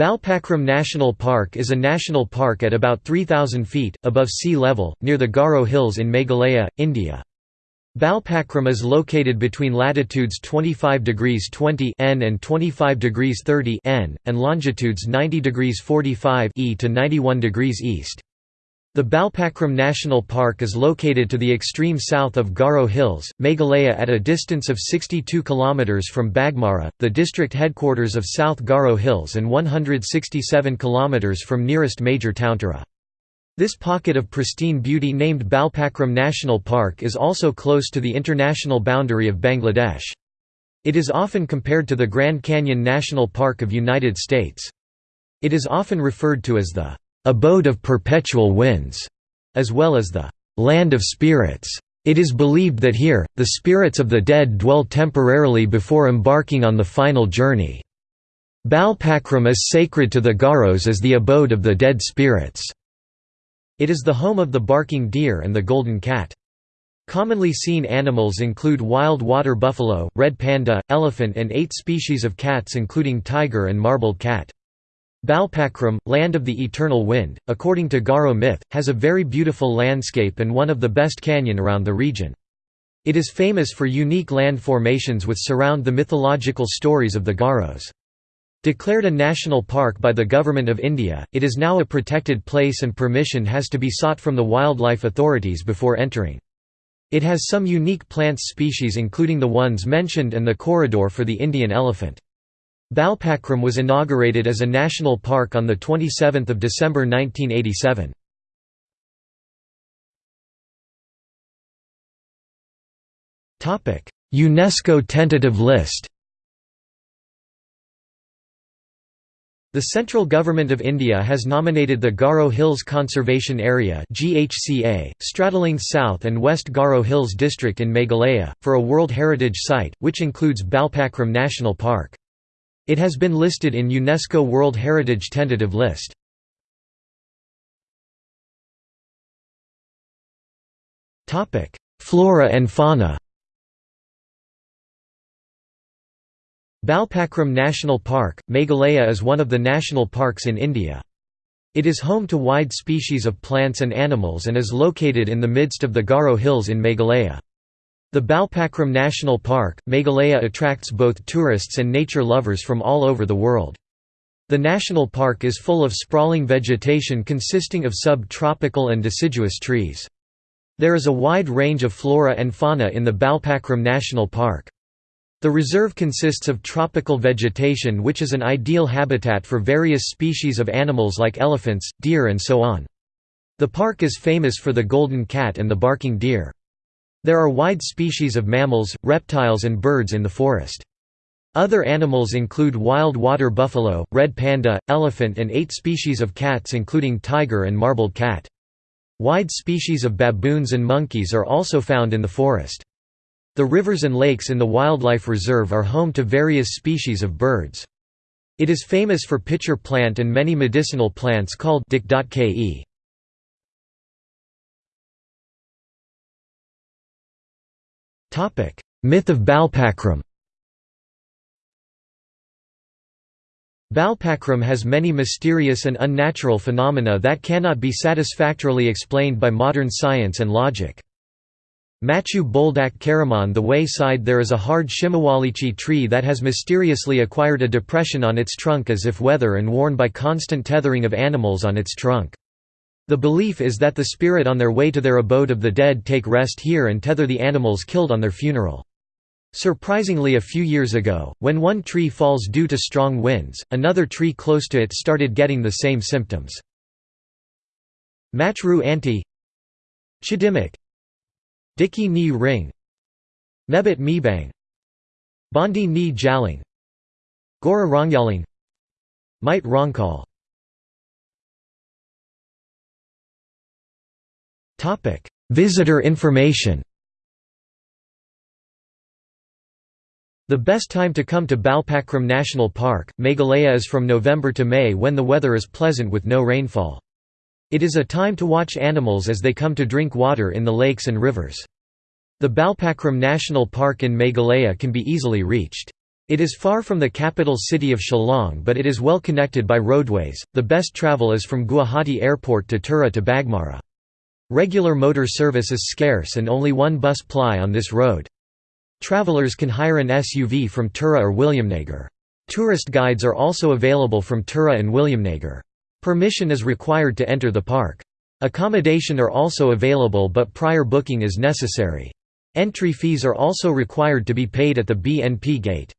Balpakram National Park is a national park at about 3,000 feet, above sea level, near the Garo Hills in Meghalaya, India. Balpakram is located between latitudes 25 degrees 20 N and 25 degrees 30 N, and longitudes 90 degrees 45 E to 91 degrees east. The Balpakram National Park is located to the extreme south of Garo Hills, Meghalaya at a distance of 62 km from Bagmara, the district headquarters of South Garo Hills and 167 km from nearest major town Tura. This pocket of pristine beauty named Balpakram National Park is also close to the international boundary of Bangladesh. It is often compared to the Grand Canyon National Park of United States. It is often referred to as the abode of perpetual winds, as well as the land of spirits. It is believed that here, the spirits of the dead dwell temporarily before embarking on the final journey. Balpakram is sacred to the Garos as the abode of the dead spirits. It is the home of the barking deer and the golden cat. Commonly seen animals include wild water buffalo, red panda, elephant and eight species of cats including tiger and marbled cat. Balpakram, land of the eternal wind, according to Garo myth, has a very beautiful landscape and one of the best canyon around the region. It is famous for unique land formations which surround the mythological stories of the Garos. Declared a national park by the Government of India, it is now a protected place and permission has to be sought from the wildlife authorities before entering. It has some unique plant species including the ones mentioned and the corridor for the Indian elephant. Balpakram was inaugurated as a national park on 27 December 1987. UNESCO tentative list The central government of India has nominated the Garo Hills Conservation Area (GHCA), straddling South and West Garo Hills district in Meghalaya, for a World Heritage Site, which includes Balpakram National Park. It has been listed in UNESCO World Heritage Tentative List. Flora and fauna Balpakram National Park, Meghalaya is one of the national parks in India. It is home to wide species of plants and animals and is located in the midst of the Garo Hills in Meghalaya. The Balpakram National Park, Meghalaya attracts both tourists and nature lovers from all over the world. The national park is full of sprawling vegetation consisting of sub-tropical and deciduous trees. There is a wide range of flora and fauna in the Balpakram National Park. The reserve consists of tropical vegetation which is an ideal habitat for various species of animals like elephants, deer and so on. The park is famous for the golden cat and the barking deer. There are wide species of mammals, reptiles and birds in the forest. Other animals include wild water buffalo, red panda, elephant and eight species of cats including tiger and marbled cat. Wide species of baboons and monkeys are also found in the forest. The rivers and lakes in the wildlife reserve are home to various species of birds. It is famous for pitcher plant and many medicinal plants called Dikdotke. Myth of Balpakram Balpakram has many mysterious and unnatural phenomena that cannot be satisfactorily explained by modern science and logic. Machu Boldak Karaman the wayside there is a hard shimawalichi tree that has mysteriously acquired a depression on its trunk as if weather and worn by constant tethering of animals on its trunk. The belief is that the spirit on their way to their abode of the dead take rest here and tether the animals killed on their funeral. Surprisingly a few years ago, when one tree falls due to strong winds, another tree close to it started getting the same symptoms. Machru anti Chidimik Diki ni ring Mebit mebang Bondi ni jaling Gora rongyaling Might rongkal Topic: Visitor information. The best time to come to Balpakram National Park, Meghalaya is from November to May when the weather is pleasant with no rainfall. It is a time to watch animals as they come to drink water in the lakes and rivers. The Balpakram National Park in Meghalaya can be easily reached. It is far from the capital city of Shillong but it is well connected by roadways. The best travel is from Guwahati Airport to Tura to Bagmara. Regular motor service is scarce and only one bus ply on this road. Travelers can hire an SUV from Tura or Williamnagar. Tourist guides are also available from Tura and Williamnagar. Permission is required to enter the park. Accommodation are also available but prior booking is necessary. Entry fees are also required to be paid at the BNP gate.